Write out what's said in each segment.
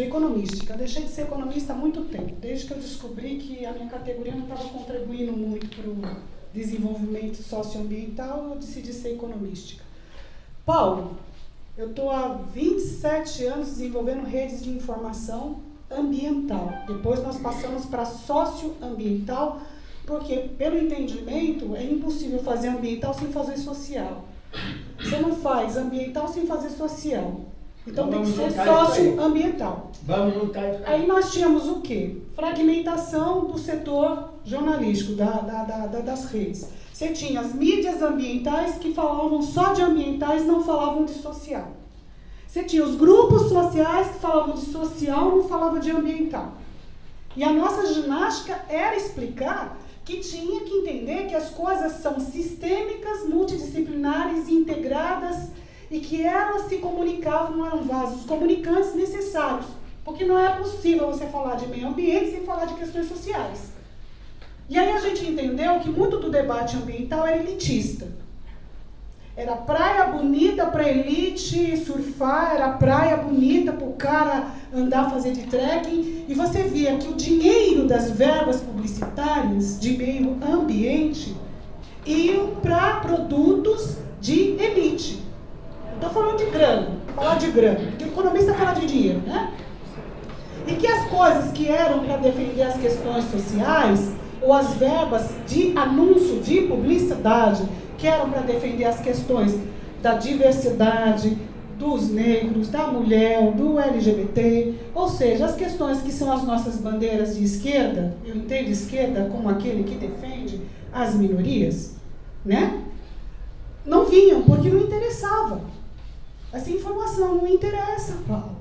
Sou economística. Deixei de ser economista há muito tempo, desde que eu descobri que a minha categoria não estava contribuindo muito para o desenvolvimento socioambiental, eu decidi ser economística. Paulo, eu estou há 27 anos desenvolvendo redes de informação ambiental. Depois nós passamos para socioambiental, porque pelo entendimento é impossível fazer ambiental sem fazer social. Você não faz ambiental sem fazer social. Então tem que ser socioambiental. Vamos lutar isso aí. nós tínhamos o quê? Fragmentação do setor jornalístico, da, da, da, das redes. Você tinha as mídias ambientais que falavam só de ambientais, não falavam de social. Você tinha os grupos sociais que falavam de social, não falavam de ambiental. E a nossa ginástica era explicar que tinha que entender que as coisas são sistêmicas, multidisciplinares, integradas e que elas se comunicavam, eram vasos comunicantes necessários. Porque não é possível você falar de meio ambiente sem falar de questões sociais. E aí a gente entendeu que muito do debate ambiental era elitista. Era praia bonita para elite surfar, era praia bonita para o cara andar fazer de trekking. E você via que o dinheiro das verbas publicitárias de meio ambiente iam para produtos de elite. Estou falando de grana, falar de grana, porque o economista fala de dinheiro, né? E que as coisas que eram para defender as questões sociais, ou as verbas de anúncio, de publicidade, que eram para defender as questões da diversidade, dos negros, da mulher, do LGBT, ou seja, as questões que são as nossas bandeiras de esquerda, eu entendo esquerda como aquele que defende as minorias, né? Não vinham porque não interessava. Essa informação não interessa, Paulo.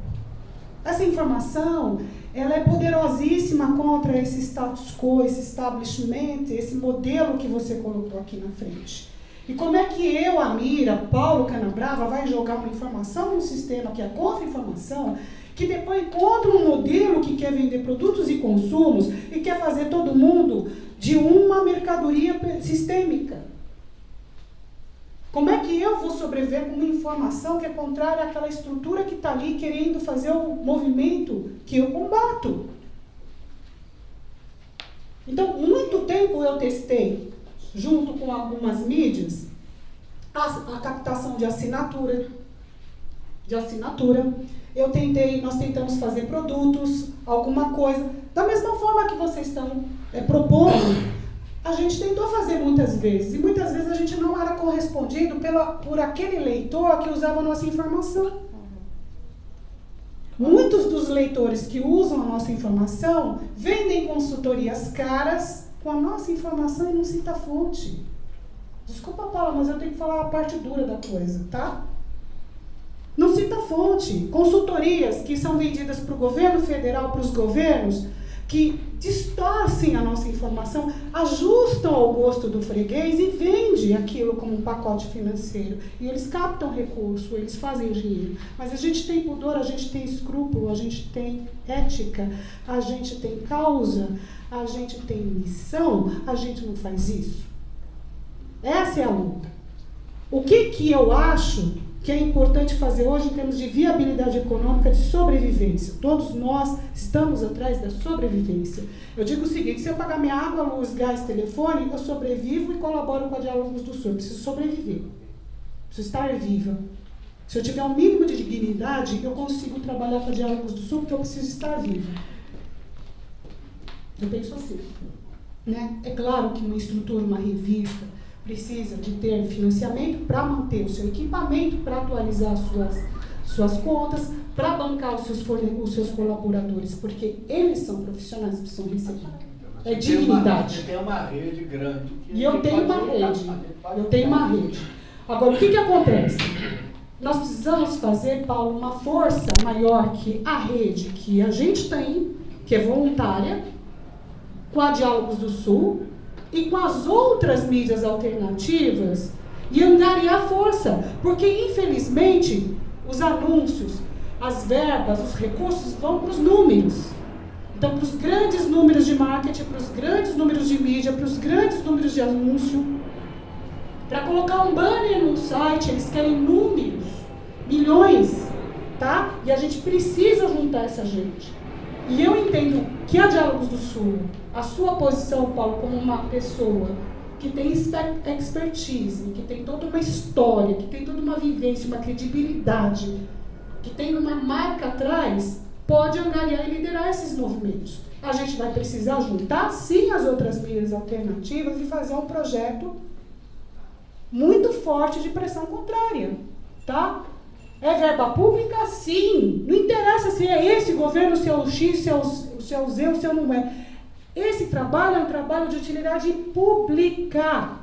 Essa informação, ela é poderosíssima contra esse status quo, esse establishment, esse modelo que você colocou aqui na frente. E como é que eu, Amira, Paulo Canabrava, vai jogar uma informação num sistema que é contra informação, que depois encontra um modelo que quer vender produtos e consumos e quer fazer todo mundo de uma mercadoria sistêmica? Como é que eu vou sobreviver com uma informação que é contrária àquela estrutura que está ali querendo fazer o movimento que eu combato? Então, muito tempo eu testei junto com algumas mídias, a, a captação de assinatura, de assinatura. Eu tentei, nós tentamos fazer produtos, alguma coisa, da mesma forma que vocês estão é, propondo, a gente tentou fazer muitas vezes, e muitas vezes a gente não era correspondido pela, por aquele leitor que usava a nossa informação. Muitos dos leitores que usam a nossa informação vendem consultorias caras com a nossa informação e não cita a fonte. Desculpa, Paula, mas eu tenho que falar a parte dura da coisa, tá? Não cita a fonte. Consultorias que são vendidas para o governo federal, para os governos, que distorcem a nossa informação, ajustam ao gosto do freguês e vende aquilo como um pacote financeiro. E eles captam recurso, eles fazem dinheiro. Mas a gente tem pudor, a gente tem escrúpulo, a gente tem ética, a gente tem causa, a gente tem missão, a gente não faz isso. Essa é a luta. O que, que eu acho que é importante fazer hoje em termos de viabilidade econômica, de sobrevivência? Todos nós estamos atrás da sobrevivência. Eu digo o seguinte: se eu pagar minha água, luz, gás, telefone, eu sobrevivo e colaboro com a Diálogos do Sul. Eu preciso sobreviver. Preciso estar viva. Se eu tiver um mínimo de dignidade, eu consigo trabalhar com a Diálogos do Sul, porque eu preciso estar viva. Eu penso assim. Né? É claro que uma estrutura, uma revista, precisa de ter financiamento para manter o seu equipamento, para atualizar suas, suas contas, para bancar os seus, os seus colaboradores, porque eles são profissionais que precisam receber. É dignidade. Você tem uma rede grande. E eu tenho uma rede. Eu tenho uma rede. Agora, o que, que acontece? Nós precisamos fazer, Paulo, uma força maior que a rede que a gente tem, que é voluntária, com a Diálogos do Sul e com as outras mídias alternativas e angariar força, porque infelizmente os anúncios, as verbas, os recursos vão para os números. Então, para os grandes números de marketing, para os grandes números de mídia, para os grandes números de anúncio. Para colocar um banner no site, eles querem números, milhões. tá? E a gente precisa juntar essa gente. E eu entendo que a Diálogos do Sul, a sua posição, Paulo, como uma pessoa que tem expertise, que tem toda uma história, que tem toda uma vivência, uma credibilidade, que tem uma marca atrás, pode angariar e liderar esses movimentos. A gente vai precisar juntar, sim, as outras mídias alternativas e fazer um projeto muito forte de pressão contrária, tá? É verba pública? Sim. Não interessa se é esse governo, se é o X, se é o, se é o Z ou se é não é. Esse trabalho é um trabalho de utilidade pública.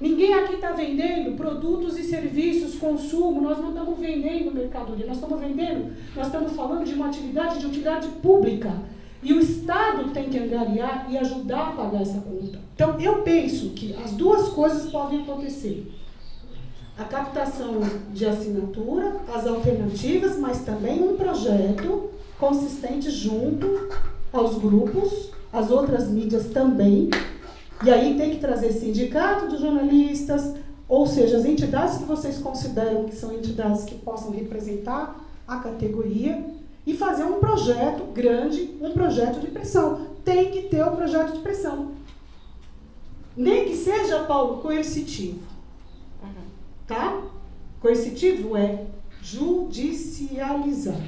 Ninguém aqui está vendendo produtos e serviços, consumo, nós não estamos vendendo mercadoria, nós estamos vendendo, nós estamos falando de uma atividade de utilidade pública. E o Estado tem que angariar e ajudar a pagar essa conta. Então, eu penso que as duas coisas podem acontecer. A captação de assinatura, as alternativas, mas também um projeto consistente junto aos grupos, as outras mídias também. E aí tem que trazer sindicato dos jornalistas, ou seja, as entidades que vocês consideram que são entidades que possam representar a categoria e fazer um projeto grande, um projeto de pressão. Tem que ter o um projeto de pressão. Nem que seja, Paulo, coercitivo. Tá? Coercitivo é judicializar.